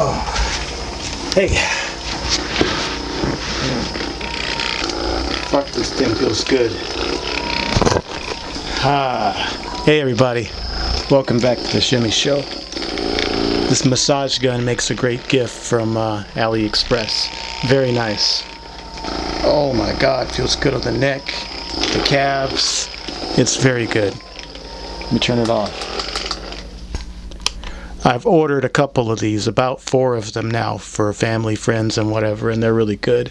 Oh. Hey. Fuck, this thing feels good. Ah. Hey, everybody. Welcome back to the Shimmy Show. This massage gun makes a great gift from uh, AliExpress. Very nice. Oh my god, feels good on the neck, the calves. It's very good. Let me turn it off. I've ordered a couple of these, about four of them now for family, friends, and whatever, and they're really good,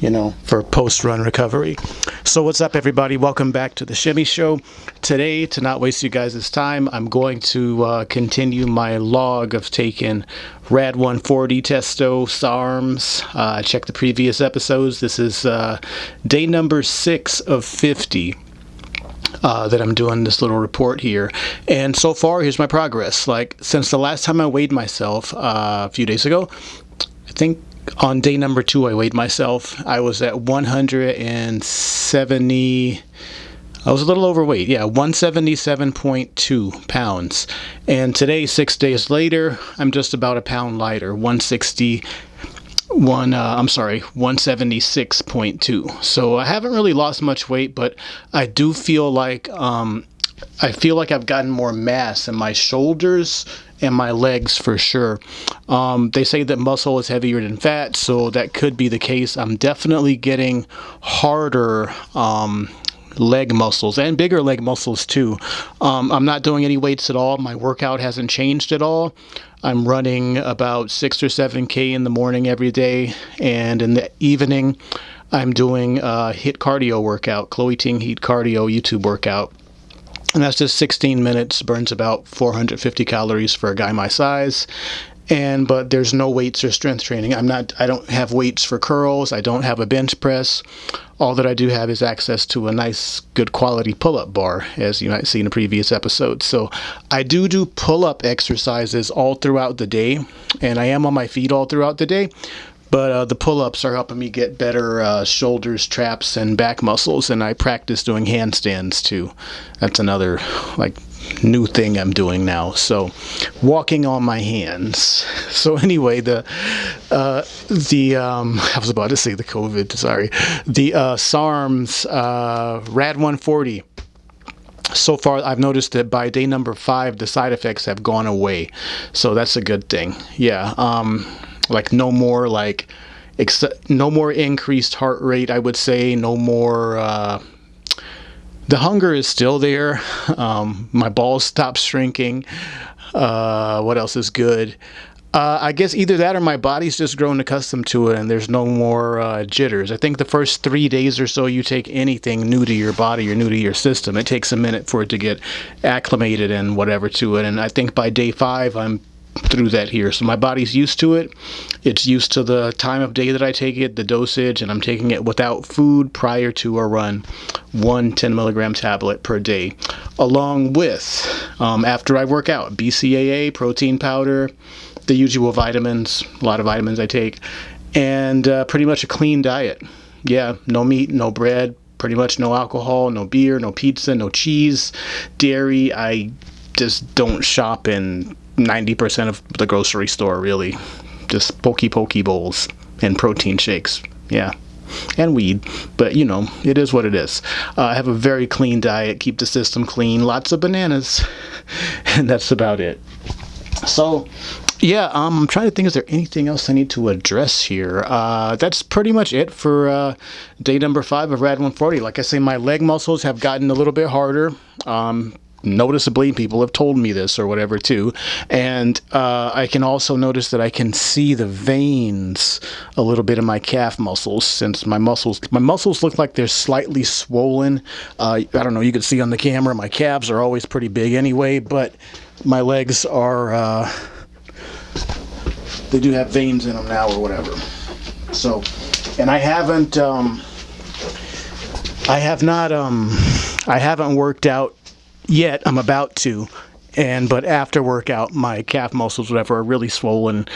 you know, for post-run recovery. So what's up, everybody? Welcome back to the Shimmy Show. Today, to not waste you guys' time, I'm going to uh, continue my log of taking Rad 140 Testo SARMs. Uh, check the previous episodes. This is uh, day number six of 50 uh, that I'm doing this little report here. And so far, here's my progress. Like, since the last time I weighed myself uh, a few days ago, I think on day number two, I weighed myself. I was at 170. I was a little overweight, yeah, 177.2 pounds. And today, six days later, I'm just about a pound lighter, 160 one uh, i'm sorry 176.2 so i haven't really lost much weight but i do feel like um, i feel like i've gotten more mass in my shoulders and my legs for sure. Um, they say that muscle is heavier than fat so that could be the case. I'm definitely getting harder um, leg muscles and bigger leg muscles too. Um, I'm not doing any weights at all. My workout hasn't changed at all. I'm running about six or seven K in the morning every day, and in the evening, I'm doing a HIIT cardio workout, Chloe Ting HIIT cardio YouTube workout. And that's just 16 minutes, burns about 450 calories for a guy my size and but there's no weights or strength training. I'm not i don't have weights for curls. I don't have a bench press. All that i do have is access to a nice good quality pull-up bar as you might see in a previous episode. So i do do pull-up exercises all throughout the day and i am on my feet all throughout the day but uh, the pull-ups are helping me get better uh, shoulders traps and back muscles and i practice doing handstands too that's another like new thing I'm doing now. So walking on my hands. So anyway, the uh, the um, I was about to say the COVID. Sorry, the uh, SARMs uh, Rad 140 so far I've noticed that by day number five the side effects have gone away so that's a good thing yeah um like no more like no more increased heart rate I would say no more uh the hunger is still there. Um, my balls stop shrinking. Uh, what else is good? Uh, I guess either that or my body's just grown accustomed to it and there's no more uh, jitters. I think the first three days or so you take anything new to your body or new to your system, it takes a minute for it to get acclimated and whatever to it. And I think by day five, I'm through that here. So my body's used to it. It's used to the time of day that I take it, the dosage, and I'm taking it without food prior to a run, one 10 milligram tablet per day, along with, um, after I work out, BCAA, protein powder, the usual vitamins, a lot of vitamins I take, and uh, pretty much a clean diet. Yeah, no meat, no bread, pretty much no alcohol, no beer, no pizza, no cheese, dairy. I just don't shop in 90% of the grocery store, really. Just pokey pokey bowls and protein shakes. Yeah. And weed, but you know, it is what it is. Uh, I have a very clean diet, keep the system clean, lots of bananas, and that's about it. So, yeah, um, I'm trying to think, is there anything else I need to address here? Uh, that's pretty much it for uh, day number five of RAD 140. Like I say, my leg muscles have gotten a little bit harder. Um, noticeably people have told me this or whatever too. And uh, I can also notice that I can see the veins a little bit in my calf muscles since my muscles my muscles look like they're slightly swollen. Uh, I don't know you can see on the camera my calves are always pretty big anyway but my legs are uh, they do have veins in them now or whatever. So and I haven't um, I have not um I haven't worked out yet. I'm about to, and but after workout, my calf muscles, whatever, are really swollen.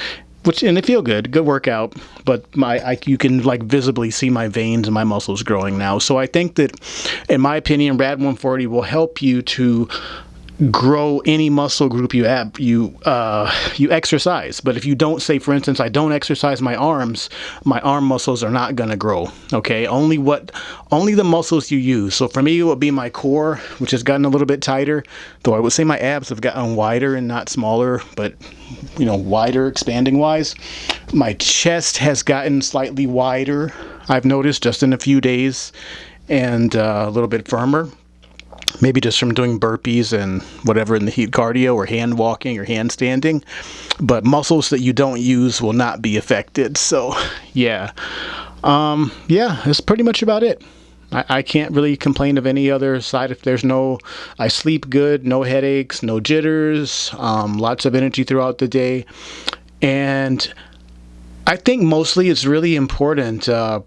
Which and they feel good, good workout, but my I, you can like visibly see my veins and my muscles growing now. So I think that, in my opinion, Rad 140 will help you to grow any muscle group you have you uh, you exercise. But if you don't say for instance I don't exercise my arms my arm muscles are not gonna grow okay? Only what only the muscles you use. So for me it would be my core which has gotten a little bit tighter though I would say my abs have gotten wider and not smaller but you know wider expanding wise. My chest has gotten slightly wider I've noticed just in a few days and uh, a little bit firmer maybe just from doing burpees and whatever in the heat cardio or hand walking or hand standing. But muscles that you don't use will not be affected. So yeah. Um, yeah that's pretty much about it. I, I can't really complain of any other side if there's no I sleep good no headaches no jitters um, lots of energy throughout the day. And I think mostly it's really important uh,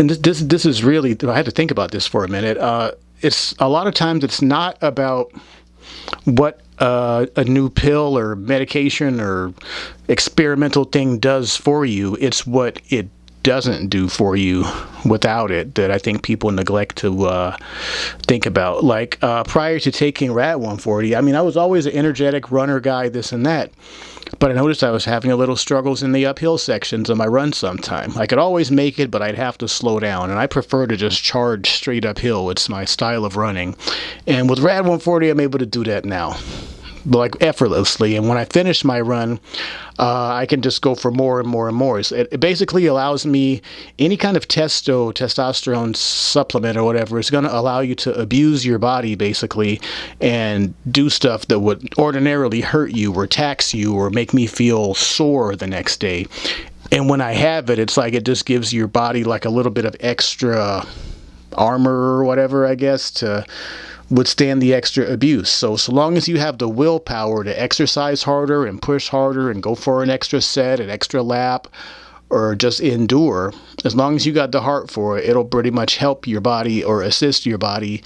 and this, this this is really I had to think about this for a minute. Uh, it's a lot of times it's not about what uh, a new pill or medication or experimental thing does for you. It's what it doesn't do for you without it that I think people neglect to uh, think about. Like uh, prior to taking Rad 140, I mean, I was always an energetic runner guy, this and that. But I noticed I was having a little struggles in the uphill sections of my run sometime. I could always make it, but I'd have to slow down. And I prefer to just charge straight uphill. It's my style of running. And with Rad 140, I'm able to do that now like effortlessly. And when I finish my run uh, I can just go for more and more and more. It, it, basically allows me any kind of testo testosterone supplement or whatever is going to allow you to abuse your body basically and do stuff that would ordinarily hurt you or tax you or make me feel sore the next day. And when I have it it's like it just gives your body like a little bit of extra armor or whatever I guess to withstand the extra abuse. So, so long as you have the willpower to exercise harder and push harder and go for an extra set, an extra lap, or just endure, as long as you got the heart for it, it'll pretty much help your body or assist your body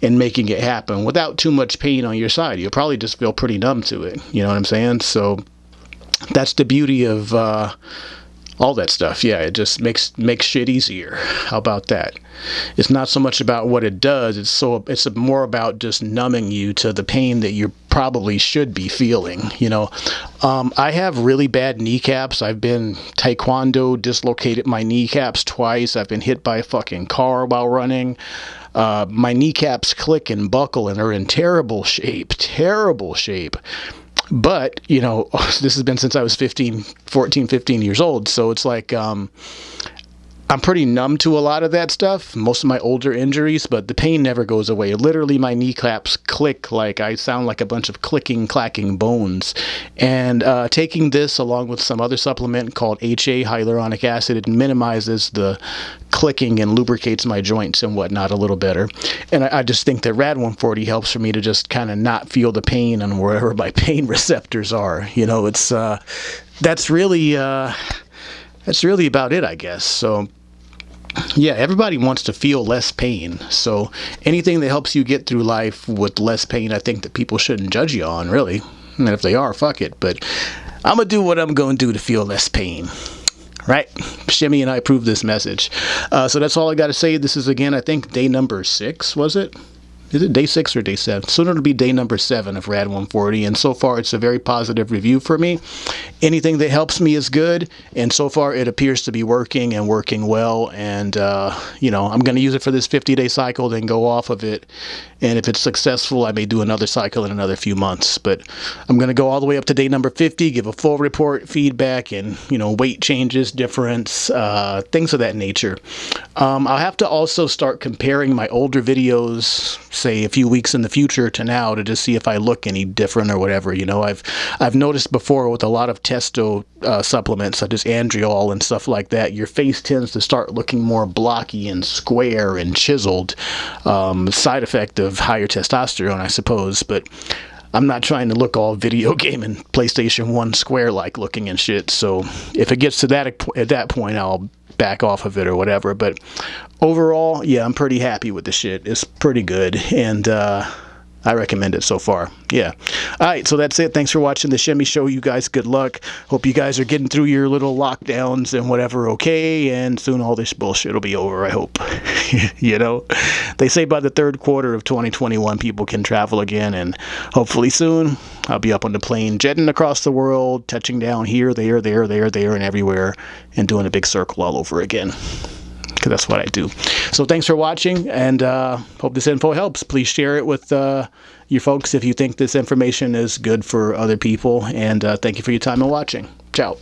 in making it happen without too much pain on your side. You'll probably just feel pretty numb to it. You know what I'm saying? So that's the beauty of uh, all that stuff. Yeah, it just makes makes shit easier. How about that? It's not so much about what it does. It's so it's more about just numbing you to the pain that you probably should be feeling. You know, um, I have really bad kneecaps. I've been taekwondo, dislocated my kneecaps twice. I've been hit by a fucking car while running. Uh, my kneecaps click and buckle and are in terrible shape. Terrible shape but you know this has been since i was 15 14 15 years old. So it's like um, I'm pretty numb to a lot of that stuff, most of my older injuries, but the pain never goes away. Literally, my kneecaps click like I sound like a bunch of clicking, clacking bones. And uh, taking this along with some other supplement called HA, hyaluronic acid, it minimizes the clicking and lubricates my joints and whatnot a little better. And I, I just think that Rad 140 helps for me to just kind of not feel the pain on wherever my pain receptors are. You know, it's uh, that's really. Uh, that's really about it, I guess. So yeah, everybody wants to feel less pain. So anything that helps you get through life with less pain, I think that people shouldn't judge you on, really. And if they are, fuck it. But I'm going to do what I'm going to do to feel less pain. Right? Shimmy and I approve this message. Uh, so that's all I got to say. This is, again, I think day number six, was it? Is it day six or day seven? Soon it'll be day number seven of Rad 140. And so far, it's a very positive review for me. Anything that helps me is good. And so far, it appears to be working and working well. And, uh, you know, I'm going to use it for this 50 day cycle, then go off of it. And if it's successful, I may do another cycle in another few months. But I'm going to go all the way up to day number 50, give a full report, feedback, and, you know, weight changes, difference, uh, things of that nature. Um, I'll have to also start comparing my older videos say a few weeks in the future to now to just see if I look any different or whatever. You know, I've I've noticed before with a lot of testo uh, supplements such as Andriol and stuff like that, your face tends to start looking more blocky and square and chiseled. Um, side effect of higher testosterone, I suppose, but. I'm not trying to look all video game and PlayStation 1 square like looking and shit. So if it gets to that at that point, I'll back off of it or whatever. But overall, yeah, I'm pretty happy with the shit. It's pretty good. And uh, I recommend it so far. Yeah. All right, so that's it. Thanks for watching the Shimmy Show. You guys, good luck. Hope you guys are getting through your little lockdowns and whatever okay, and soon all this bullshit will be over, I hope. you know, they say by the third quarter of 2021, people can travel again, and hopefully soon I'll be up on the plane, jetting across the world, touching down here, there, there, there, there, and everywhere, and doing a big circle all over again because that's what I do. So thanks for watching, and uh, hope this info helps. Please share it with uh, your folks if you think this information is good for other people, and uh, thank you for your time and watching. Ciao.